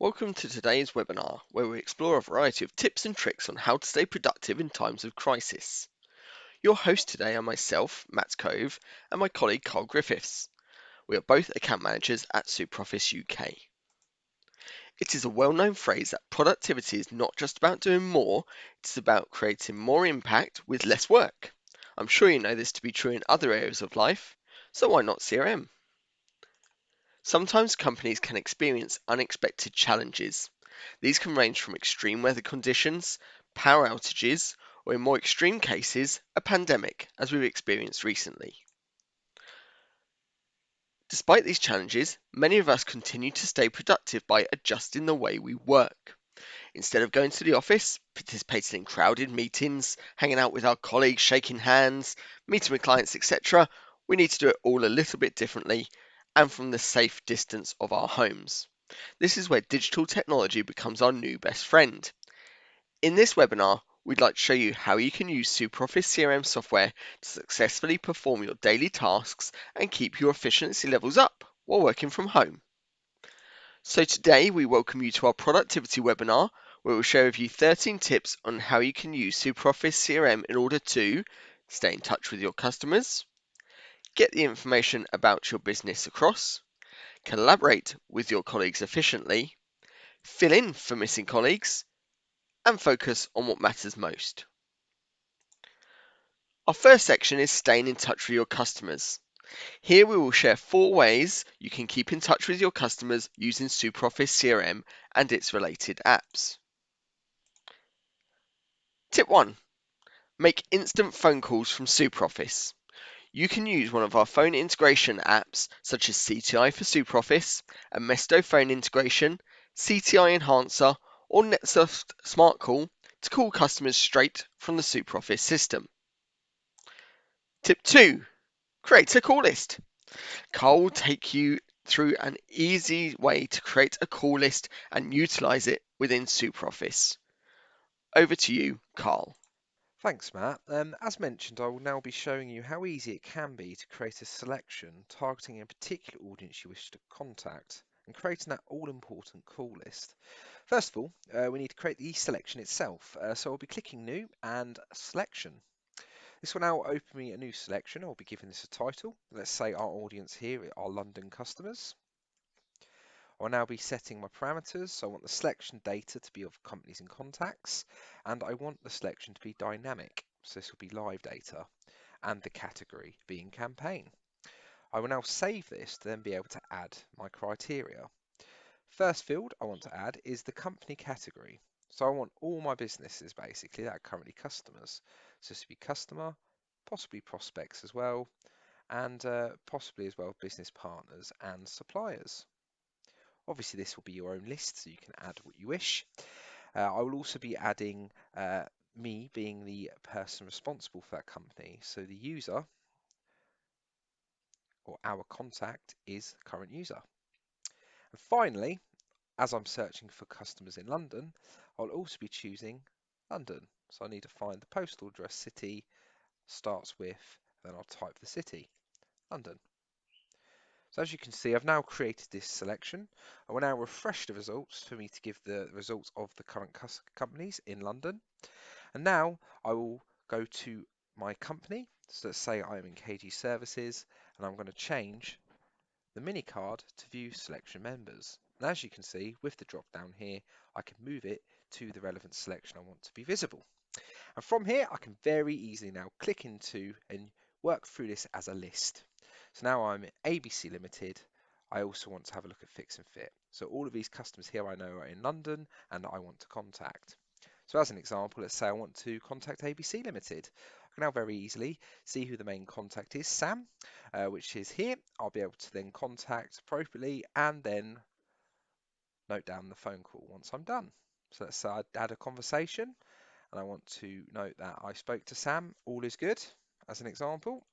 Welcome to today's webinar, where we explore a variety of tips and tricks on how to stay productive in times of crisis. Your host today are myself, Matt Cove, and my colleague Carl Griffiths. We are both account managers at SuperOffice UK. It is a well-known phrase that productivity is not just about doing more, it's about creating more impact with less work. I'm sure you know this to be true in other areas of life, so why not CRM? Sometimes companies can experience unexpected challenges. These can range from extreme weather conditions, power outages, or in more extreme cases, a pandemic, as we've experienced recently. Despite these challenges, many of us continue to stay productive by adjusting the way we work. Instead of going to the office, participating in crowded meetings, hanging out with our colleagues, shaking hands, meeting with clients, etc., we need to do it all a little bit differently and from the safe distance of our homes. This is where digital technology becomes our new best friend. In this webinar, we'd like to show you how you can use SuperOffice CRM software to successfully perform your daily tasks and keep your efficiency levels up while working from home. So today we welcome you to our productivity webinar where we'll share with you 13 tips on how you can use SuperOffice CRM in order to stay in touch with your customers, get the information about your business across, collaborate with your colleagues efficiently, fill in for missing colleagues, and focus on what matters most. Our first section is staying in touch with your customers. Here we will share four ways you can keep in touch with your customers using SuperOffice CRM and its related apps. Tip 1. Make instant phone calls from SuperOffice. You can use one of our phone integration apps such as CTI for SuperOffice, Amesto phone integration, CTI Enhancer, or NetSoft Smart Call to call customers straight from the SuperOffice system. Tip 2. Create a call list. Carl will take you through an easy way to create a call list and utilize it within SuperOffice. Over to you, Carl. Thanks, Matt. Um, as mentioned, I will now be showing you how easy it can be to create a selection targeting a particular audience you wish to contact and creating that all-important call list. First of all, uh, we need to create the selection itself. Uh, so I'll be clicking New and Selection. This will now open me a new selection. I'll be giving this a title. Let's say our audience here are London customers. I'll now be setting my parameters. So I want the selection data to be of companies and contacts, and I want the selection to be dynamic. So this will be live data, and the category being campaign. I will now save this to then be able to add my criteria. First field I want to add is the company category. So I want all my businesses basically that are currently customers. So this would be customer, possibly prospects as well, and uh, possibly as well business partners and suppliers. Obviously, this will be your own list, so you can add what you wish. Uh, I will also be adding uh, me being the person responsible for that company. So the user or our contact is current user. And finally, as I'm searching for customers in London, I'll also be choosing London. So I need to find the postal address city, starts with, then I'll type the city, London. So as you can see, I've now created this selection. I will now refresh the results for me to give the results of the current companies in London. And now I will go to my company. So let's say I'm in KG Services and I'm going to change the mini card to view selection members. And as you can see, with the drop down here, I can move it to the relevant selection I want to be visible. And from here, I can very easily now click into and work through this as a list. So now I'm ABC Limited. I also want to have a look at Fix and Fit. So all of these customers here I know are in London and I want to contact. So as an example, let's say I want to contact ABC Limited. I can now very easily see who the main contact is, Sam, uh, which is here. I'll be able to then contact appropriately and then note down the phone call once I'm done. So let's say I add a conversation and I want to note that I spoke to Sam, all is good, as an example.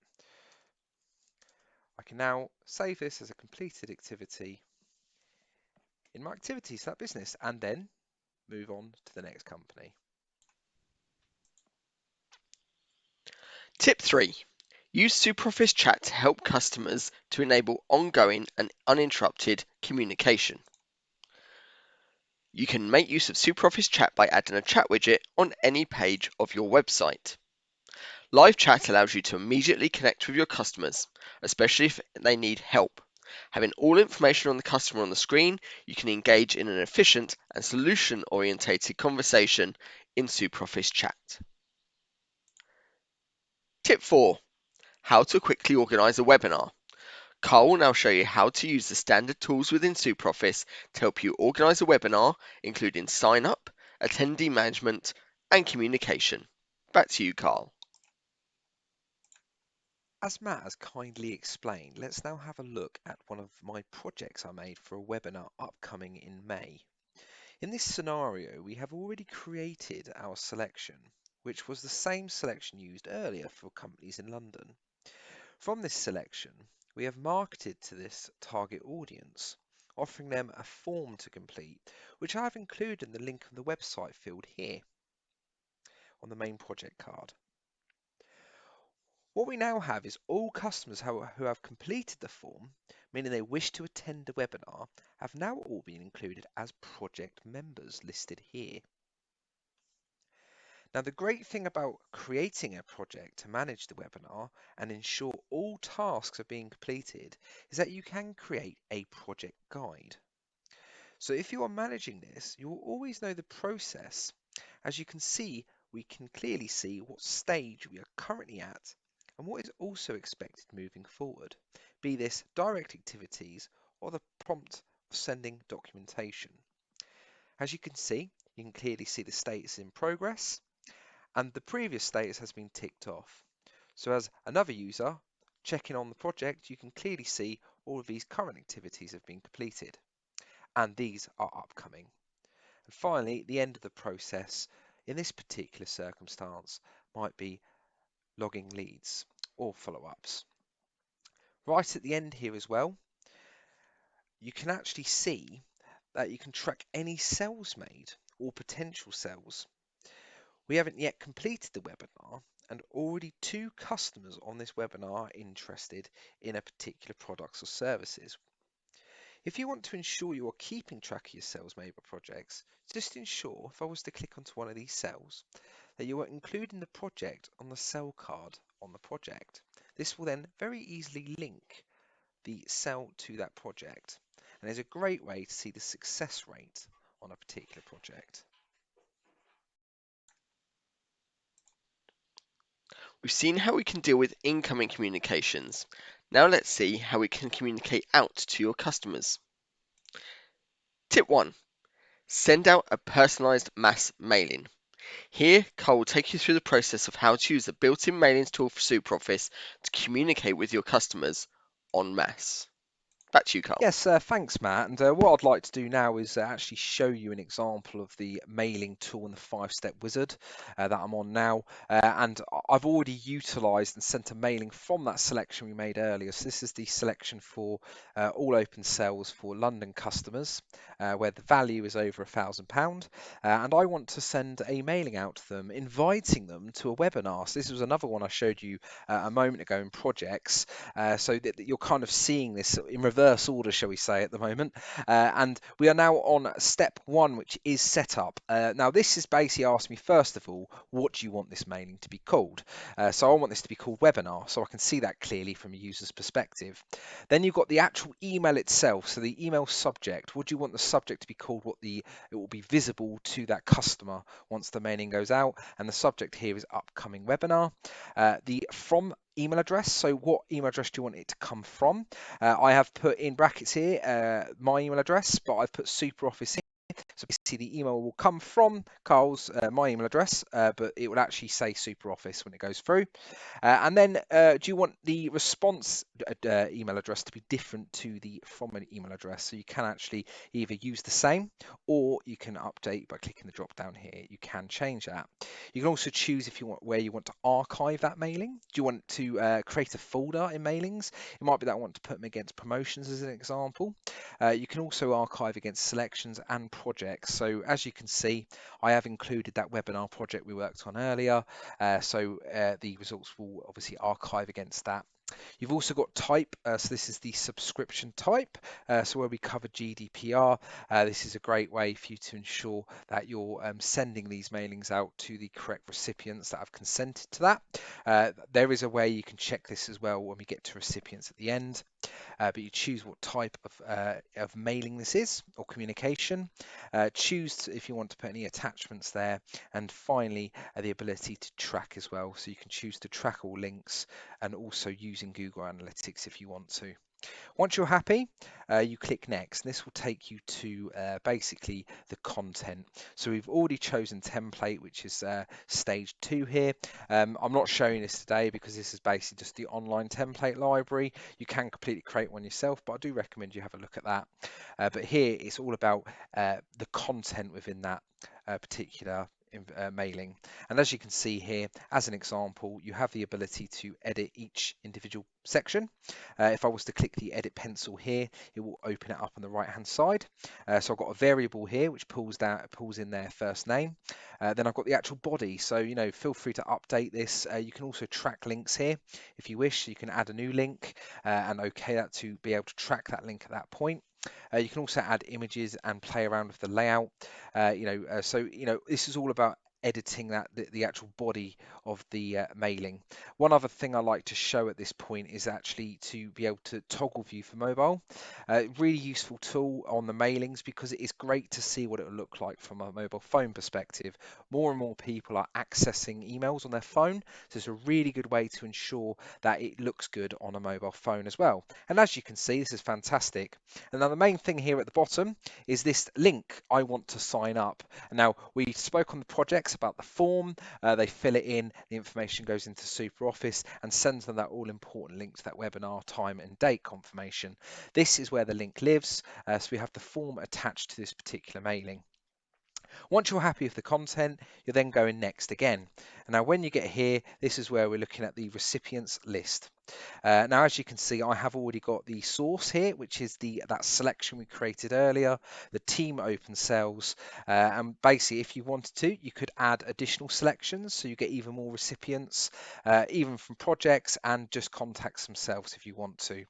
I can now save this as a completed activity in my activities that business and then move on to the next company. Tip 3. Use SuperOffice Chat to help customers to enable ongoing and uninterrupted communication. You can make use of SuperOffice Chat by adding a chat widget on any page of your website. Live chat allows you to immediately connect with your customers, especially if they need help. Having all information on the customer on the screen, you can engage in an efficient and solution orientated conversation in SuperOffice Chat. Tip 4 How to quickly organize a webinar. Carl will now show you how to use the standard tools within SuperOffice to help you organize a webinar, including sign up, attendee management, and communication. Back to you, Carl. As Matt has kindly explained, let's now have a look at one of my projects I made for a webinar upcoming in May. In this scenario, we have already created our selection, which was the same selection used earlier for companies in London. From this selection, we have marketed to this target audience, offering them a form to complete, which I have included in the link of the website field here on the main project card. What we now have is all customers who have completed the form, meaning they wish to attend the webinar, have now all been included as project members listed here. Now, the great thing about creating a project to manage the webinar and ensure all tasks are being completed is that you can create a project guide. So if you are managing this, you will always know the process. As you can see, we can clearly see what stage we are currently at and what is also expected moving forward, be this direct activities or the prompt of sending documentation. As you can see, you can clearly see the status in progress and the previous status has been ticked off. So as another user checking on the project, you can clearly see all of these current activities have been completed and these are upcoming. And finally, the end of the process in this particular circumstance might be logging leads or follow-ups. Right at the end here as well, you can actually see that you can track any sales made or potential sales. We haven't yet completed the webinar and already two customers on this webinar are interested in a particular products or services. If you want to ensure you are keeping track of your sales made by projects, just ensure if I was to click onto one of these sales that you are including the project on the sale card on the project. This will then very easily link the sale to that project and is a great way to see the success rate on a particular project. We've seen how we can deal with incoming communications. Now let's see how we can communicate out to your customers. Tip 1. Send out a personalized mass mailing. Here, Carl will take you through the process of how to use the built-in mailings tool for SuperOffice to communicate with your customers en masse. Back to you, Carl. Yes, uh, thanks, Matt. And uh, what I'd like to do now is uh, actually show you an example of the mailing tool and the five-step wizard uh, that I'm on now. Uh, and I've already utilized and sent a mailing from that selection we made earlier. So this is the selection for uh, all open sales for London customers, where the value is over a thousand pound. And I want to send a mailing out to them, inviting them to a webinar. So this was another one I showed you a moment ago in projects. so that, that you're kind of seeing this in reverse reverse order, shall we say, at the moment. Uh, and we are now on step one, which is setup. Uh, now, this is basically asking me, first of all, what do you want this mailing to be called? Uh, so I want this to be called webinar, so I can see that clearly from a user's perspective. Then you've got the actual email itself, so the email subject. Would you want the subject to be called what the it will be visible to that customer once the mailing goes out? And the subject here is upcoming webinar. Uh, the from email address. So what email address do you want it to come from? Uh, I have put in brackets here uh, my email address, but I've put SuperOffice. So basically the email will come from Carl's, uh, my email address, uh, but it will actually say SuperOffice when it goes through. Uh, and then uh, do you want the response uh, email address to be different to the from an email address? So you can actually either use the same or you can update by clicking the drop down here. You can change that. You can also choose if you want where you want to archive that mailing. Do you want to uh, create a folder in mailings? It might be that I want to put them against promotions as an example. you can also archive against selections and projects. So as you can see, I have included that webinar project we worked on earlier. Uh, so uh, the results will obviously archive against that You've also got type, uh, so this is the subscription type. Uh, so where we cover GDPR, uh, this is a great way for you to ensure that you're um, sending these mailings out to the correct recipients that have consented to that. Uh, there is a way you can check this as well when we get to recipients at the end uh, but you choose what type of, uh, of mailing this is or communication. Uh, choose if you want to put any attachments there, and finally uh, the ability to track as well. So you can choose to track all links and also using Google Analytics if you want to. Once you're happy, uh, you click next. And this will take you to uh, basically the content. So we've already chosen template, which is uh, stage two here. Um, I'm not showing this today because this is basically just the online template library. You can completely create one yourself, but I do recommend you have a look at that. Uh, but here it's all about uh, the content within that uh, particular uh, mailing. And as you can see here, as an example, you have the ability to edit each individual section. Uh, if I was to click the edit pencil here, it will open it up on the right hand side. Uh, so I've got a variable here which pulls down, pulls in their first name. Uh, then I've got the actual body. So, you know, feel free to update this. Uh, you can also track links here if you wish. You can add a new link uh, and okay that to be able to track that link at that point. Uh, you can also add images and play around with the layout. Uh, you know, uh, so you know this is all about editing that the, the actual body of the uh, mailing. One other thing I like to show at this point is actually to be able to toggle view for mobile. Uh, really useful tool on the mailings because it is great to see what it will look like from a mobile phone perspective. More and more people are accessing emails on their phone, so it's a really good way to ensure that it looks good on a mobile phone as well. And as you can see, this is fantastic. And now the main thing here at the bottom is this link, I want to sign up. And now we spoke on the projects about the form, uh, they fill it in, the information goes into SuperOffice and sends them that all important link to that webinar time and date confirmation. This is where the link lives, uh, so we have the form attached to this particular mailing. Once you're happy with the content, you're then going next again. And now when you get here, this is where we're looking at the recipients list. Uh, now, as you can see, I have already got the source here, which is the that selection we created earlier, the team open cells. Uh, and basically, if you wanted to, you could add additional selections so you get even more recipients, uh, even from projects and just contacts themselves if you want to.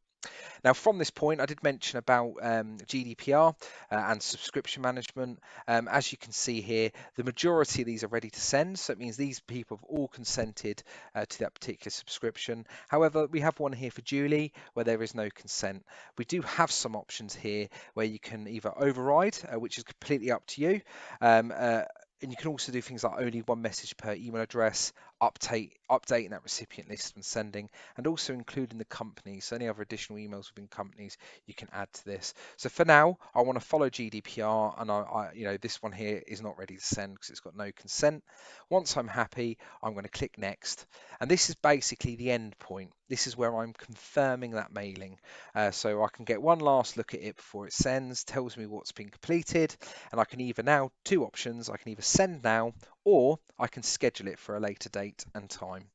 Now, from this point, I did mention about um, GDPR uh, and subscription management. Um, as you can see here, the majority of these are ready to send, so it means these people have all consented uh, to that particular subscription. However, we have one here for Julie where there is no consent. We do have some options here where you can either override, uh, which is completely up to you. Um, uh, and you can also do things like only one message per email address, update updating that recipient list when sending, and also including the companies. So any other additional emails within companies you can add to this. So for now, I want to follow GDPR, and I, I you know, this one here is not ready to send because it's got no consent. Once I'm happy, I'm going to click next, and this is basically the end point. This is where I'm confirming that mailing, uh, so I can get one last look at it before it sends, tells me what's been completed, and I can either now two options. I can either send now or I can schedule it for a later date and time.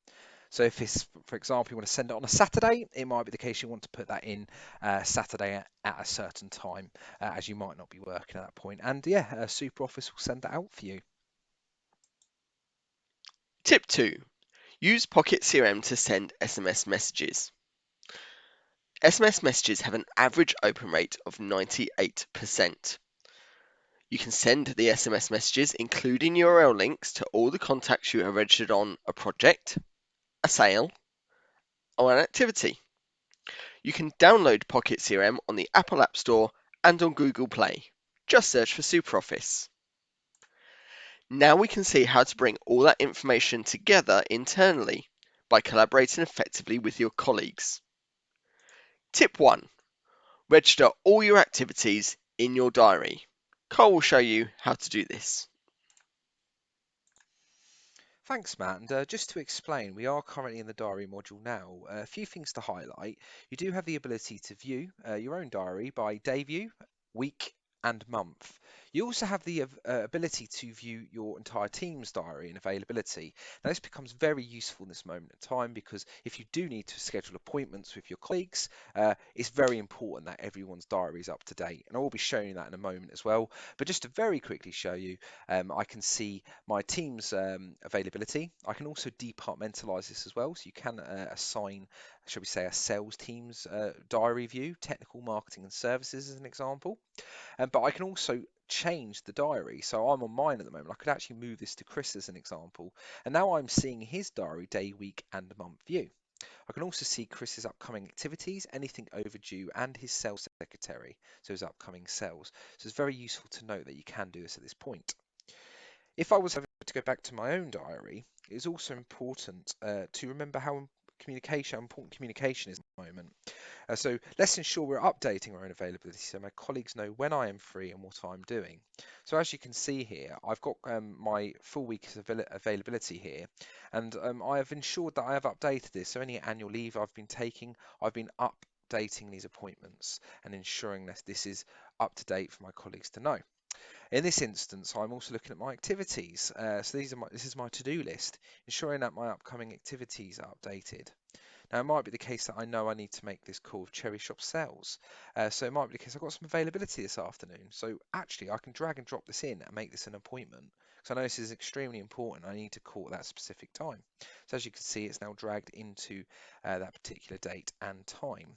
So if it's, for example, you want to send it on a Saturday, it might be the case you want to put that in uh, Saturday at, at, a certain time, uh, as you might not be working at that point. And yeah, uh, SuperOffice will send that out for you. Tip 2. Use Pocket CRM to send SMS messages. SMS messages have an average open rate of 98%. You can send the SMS messages, including URL links to all the contacts you have registered on a project, a sale, or an activity. You can download Pocket CRM on the Apple App Store and on Google Play. Just search for SuperOffice. Now we can see how to bring all that information together internally by collaborating effectively with your colleagues. Tip 1. Register all your activities in your diary. Carl will show you how to do this. Thanks, Matt. And uh, just to explain, we are currently in the diary module now. Uh, a few things to highlight. You do have the ability to view uh, your own diary by day view, week, and month. You also have the uh, ability to view your entire team's diary and availability. Now, this becomes very useful in this moment in time because if you do need to schedule appointments with your colleagues, uh, it's very important that everyone's diary is up to date. And I will be showing that in a moment as well. But just to very quickly show you, um, I can see my team's um, availability. I can also departmentalize this as well. So you can uh, assign, shall we say, a sales team's uh, diary view, technical marketing and services as an example. Um, but I can also change the diary. So I'm on mine at the moment. I could actually move this to Chris as an example. And now I'm seeing his diary day, week, and month view. I can also see Chris's upcoming activities, anything overdue, and his sales secretary, so his upcoming sales. So it's very useful to note that you can do this at this point. If I was to go back to my own diary, it is also important uh, to remember how communication, important communication is at the moment. Uh, so let's ensure we're updating our own availability so my colleagues know when I am free and what I'm doing. So as you can see here, I've got um, my full week's avail availability here, and um, I have ensured that I have updated this. So any annual leave I've been taking, I've been updating these appointments and ensuring that this is up to date for my colleagues to know. In this instance, I'm also looking at my activities. Uh, so these are my, this is my to-do list, ensuring that my upcoming activities are updated. Now, it might be the case that I know I need to make this call with Cherry Shop Sales. Uh, so it might be the case I've got some availability this afternoon. So actually, I can drag and drop this in and make this an appointment. So I know this is extremely important. I need to call at that specific time. So as you can see, it's now dragged into uh, that particular date and time.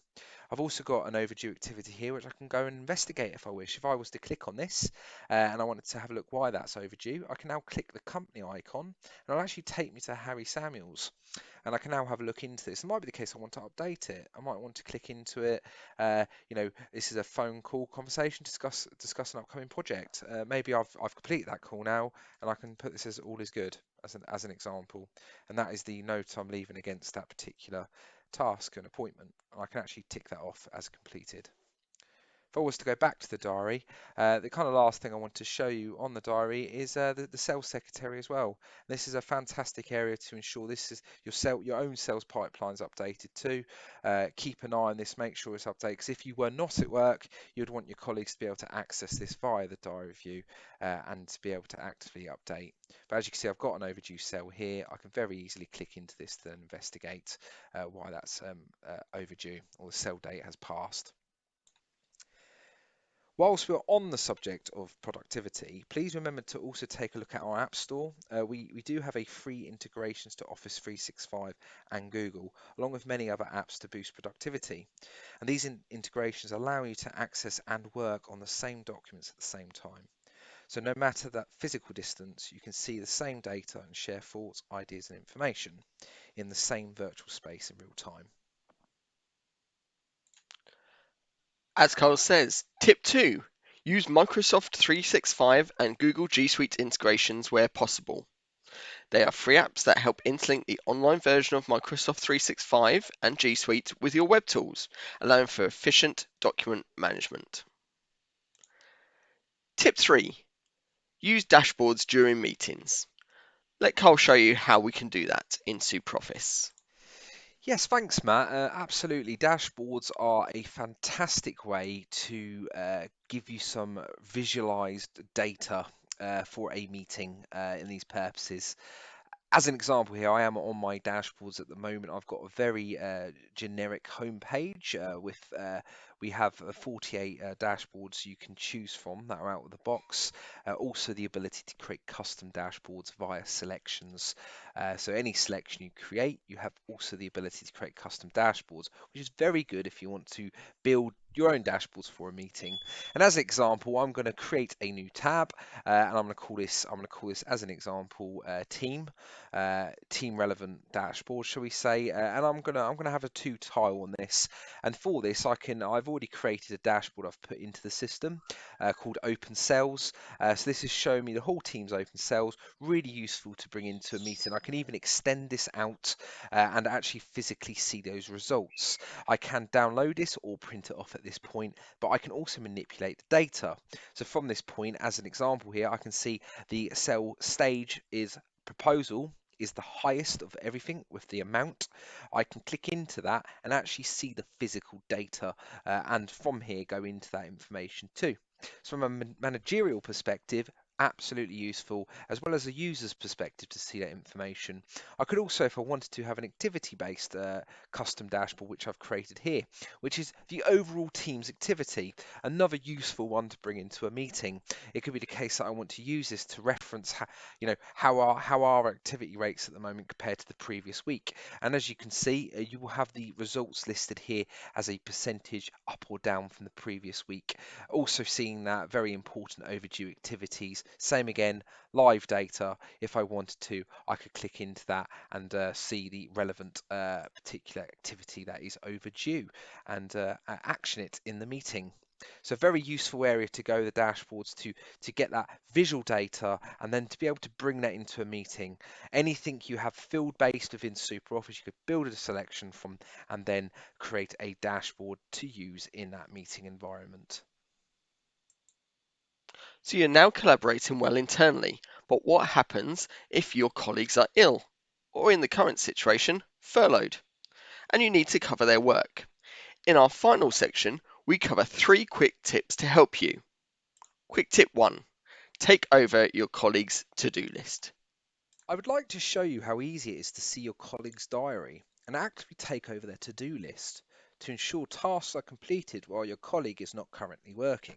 I've also got an overdue activity here which I can go and investigate if I wish. If I was to click on this uh, and I wanted to have a look why that's overdue, I can now click the company icon and it'll actually take me to Harry Samuels and I can now have a look into this. It might be the case I want to update it. I might want to click into it. Uh, you know, this is a phone call conversation, discuss discuss an upcoming project. Uh, maybe I've I've completed that call now, and I can put this as all is good as an as an example, and that is the note I'm leaving against that particular task and appointment. And I can actually tick that off as completed. If I was to go back to the diary, uh, the kind of last thing I want to show you on the diary is uh, the, the, sales secretary as well. This is a fantastic area to ensure this is your your own sales pipelines updated too. Uh, keep an eye on this, make sure it's updated. Because if you were not at work, you'd want your colleagues to be able to access this via the diary view uh, and to be able to actively update. But as you can see, I've got an overdue sell here. I can very easily click into this to investigate uh, why that's um, uh, overdue or the sell date has passed. Whilst we're on the subject of productivity, please remember to also take a look at our App Store. Uh, we, we do have a free integrations to Office 365 and Google, along with many other apps to boost productivity. And these in integrations allow you to access and work on the same documents at the same time. So no matter that physical distance, you can see the same data and share thoughts, ideas and information in the same virtual space in real time. As Carl says, tip two, use Microsoft 365 and Google G Suite integrations where possible. They are free apps that help interlink the online version of Microsoft 365 and G Suite with your web tools, allowing for efficient document management. Tip 3. Use dashboards during meetings. Let Carl show you how we can do that in SuperOffice. Yes, thanks, Matt. Uh, absolutely. Dashboards are a fantastic way to uh, give you some visualized data uh, for a meeting uh, in these purposes. As an example here, I am on my dashboards at the moment. I've got a very uh, generic homepage uh, with we have 48 uh, dashboards you can choose from that are out of the box. Uh, also the ability to create custom dashboards via selections. Uh, so any selection you create, you have also the ability to create custom dashboards, which is very good if you want to build your own dashboards for a meeting. And as an example, I'm going to create a new tab, uh, and I'm going to call this. I'm going to call this as an example uh, team, uh, team relevant dashboard, shall we say? Uh, and I'm going to I'm going to have a two tile on this. And for this, I can I've already created a dashboard I've put into the system uh, called Open Sales. Uh, so this is showing me the whole team's open sales. Really useful to bring into a meeting. I can even extend this out and actually physically see those results. I can download this or print it off at this point, but I can also manipulate the data. So from this point, as an example here, I can see the sale stage is proposal is the highest of everything with the amount. I can click into that and actually see the physical data uh, and from here go into that information too. So from a managerial perspective, absolutely useful, as well as a user's perspective to see that information. I could also, if I wanted to, have an activity-based uh, custom dashboard, which I've created here, which is the overall team's activity. Another useful one to bring into a meeting. It could be the case that I want to use this to reference, how, you know, how are how are activity rates at the moment compared to the previous week. And as you can see, uh, you will have the results listed here as a percentage up or down from the previous week. Also seeing that very important overdue activities same again, live data. If I wanted to, I could click into that and uh, see the relevant uh, particular activity that is overdue and uh, action it in the meeting. So very useful area to go the dashboards to to get that visual data and then to be able to bring that into a meeting. Anything you have field based within SuperOffice, you could build a selection from and then create a dashboard to use in that meeting environment. So you're now collaborating well internally, but what happens if your colleagues are ill, or in the current situation, furloughed, and you need to cover their work? In our final section, we cover three quick tips to help you. Quick tip one, take over your colleague's to-do list. I would like to show you how easy it is to see your colleague's diary and actively take over their to-do list to ensure tasks are completed while your colleague is not currently working.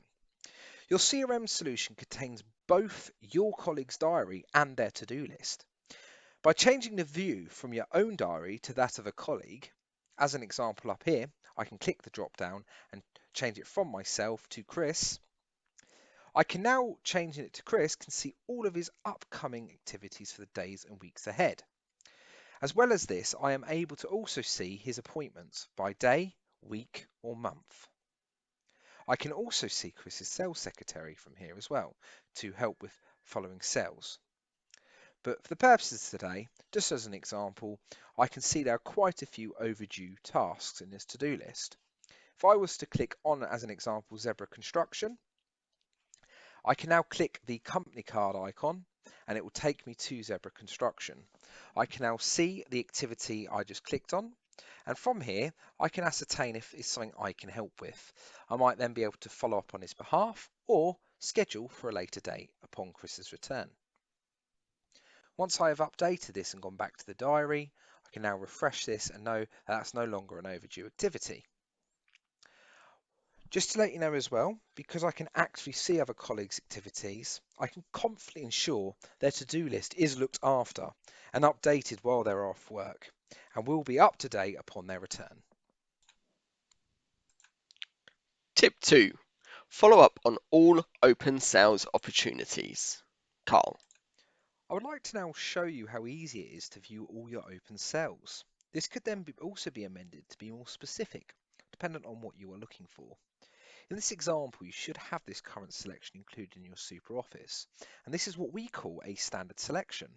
Your CRM solution contains both your colleague's diary and their to-do list. By changing the view from your own diary to that of a colleague, as an example up here, I can click the drop down and change it from myself to Chris. I can now, changing it to Chris, can see all of his upcoming activities for the days and weeks ahead. As well as this, I am able to also see his appointments by day, week or month. I can also see Chris's sales secretary from here as well to help with following sales. But for the purposes today, just as an example, I can see there are quite a few overdue tasks in this to-do list. If I was to click on, as an example, Zebra Construction, I can now click the company card icon and it will take me to Zebra Construction. I can now see the activity I just clicked on and from here, I can ascertain if it's something I can help with. I might then be able to follow up on his behalf or schedule for a later date upon Chris's return. Once I have updated this and gone back to the diary, I can now refresh this and know that that's no longer an overdue activity. Just to let you know as well, because I can actually see other colleagues' activities, I can confidently ensure their to-do list is looked after and updated while they're off work and we'll be up to date upon their return. Tip 2. Follow up on all open sales opportunities. Carl. I would like to now show you how easy it is to view all your open sales. This could then be also be amended to be more specific, dependent on what you are looking for. In this example, you should have this current selection included in your SuperOffice, and this is what we call a standard selection.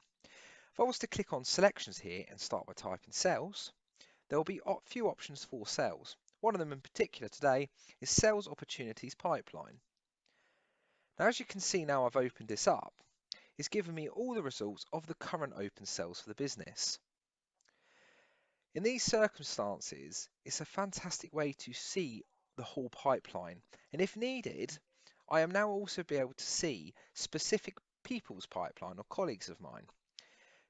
If I was to click on selections here and start by typing sales, there will be a few options for sales. One of them in particular today is sales opportunities pipeline. Now as you can see now I've opened this up, it's given me all the results of the current open sales for the business. In these circumstances, it's a fantastic way to see the whole pipeline. And if needed, I am now also be able to see specific people's pipeline or colleagues of mine.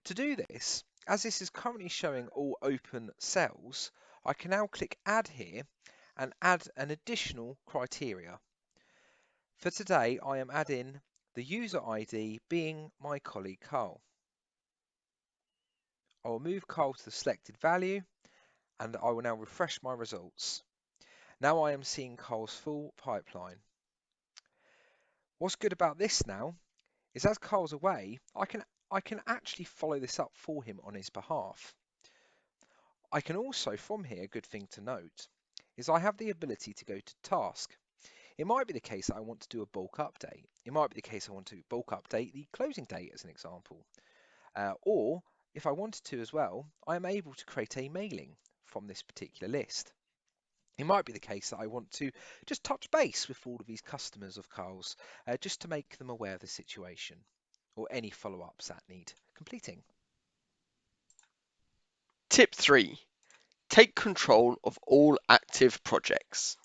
To do this, as this is currently showing all open cells, I can now click add here and add an additional criteria. For today, I am adding the user ID being my colleague Carl. I will move Carl to the selected value and I will now refresh my results. Now I am seeing Carl's full pipeline. What's good about this now is as Carl's away, I can I can actually follow this up for him on his behalf. I can also, from here, a good thing to note, is I have the ability to go to task. It might be the case that I want to do a bulk update. It might be the case I want to bulk update the closing date as an example. Uh, or if I wanted to as well, I am able to create a mailing from this particular list. It might be the case that I want to just touch base with all of these customers of Carl's uh, just to make them aware of the situation or any follow-ups that need completing. Tip 3. Take control of all active projects.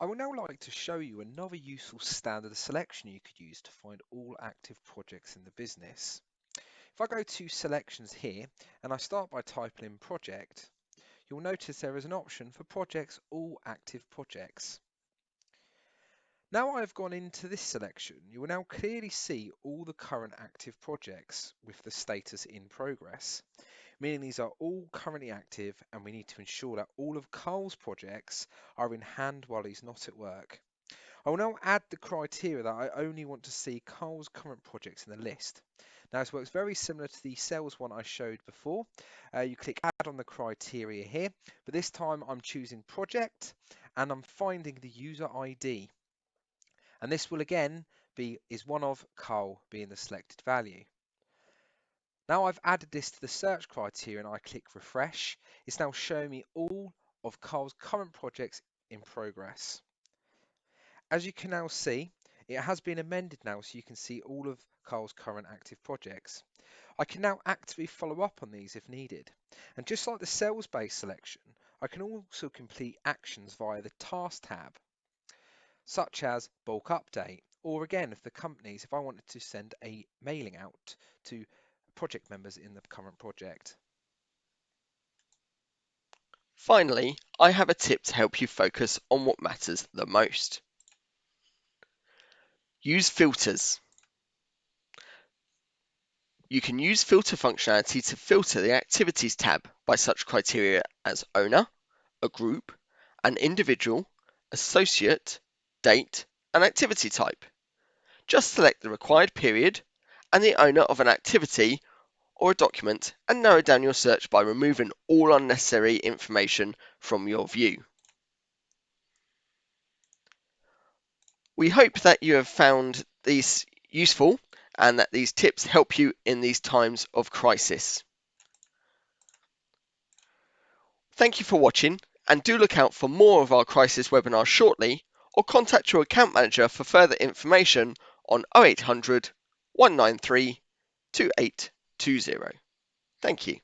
I would now like to show you another useful standard selection you could use to find all active projects in the business. If I go to selections here and I start by typing in project, you'll notice there is an option for projects all active projects. Now I've gone into this selection, you will now clearly see all the current active projects with the status in progress meaning these are all currently active and we need to ensure that all of Carl's projects are in hand while he's not at work. I will now add the criteria that I only want to see Carl's current projects in the list. Now this works very similar to the sales one I showed before. Uh, you click add on the criteria here, but this time I'm choosing project and I'm finding the user ID. And this will again be is one of Carl being the selected value. Now I've added this to the search criteria and I click refresh, it's now showing me all of Carl's current projects in progress. As you can now see, it has been amended now so you can see all of Carl's current active projects. I can now actively follow up on these if needed. And just like the sales-based selection, I can also complete actions via the task tab, such as bulk update, or again, if the companies, if I wanted to send a mailing out to project members in the current project. Finally, I have a tip to help you focus on what matters the most. Use filters. You can use filter functionality to filter the Activities tab by such criteria as owner, a group, an individual, associate, date, and activity type. Just select the required period and the owner of an activity or a document and narrow down your search by removing all unnecessary information from your view. We hope that you have found these useful and that these tips help you in these times of crisis. Thank you for watching and do look out for more of our crisis webinars shortly or contact your account manager for further information on 0800 193 2820. Thank you.